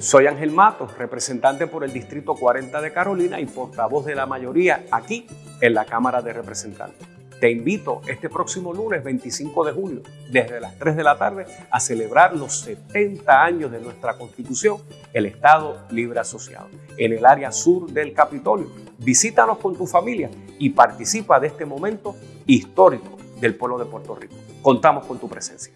Soy Ángel Matos, representante por el Distrito 40 de Carolina y portavoz de la mayoría aquí en la Cámara de Representantes. Te invito este próximo lunes 25 de julio, desde las 3 de la tarde, a celebrar los 70 años de nuestra Constitución, el Estado Libre Asociado, en el área sur del Capitolio. Visítanos con tu familia y participa de este momento histórico del pueblo de Puerto Rico. Contamos con tu presencia.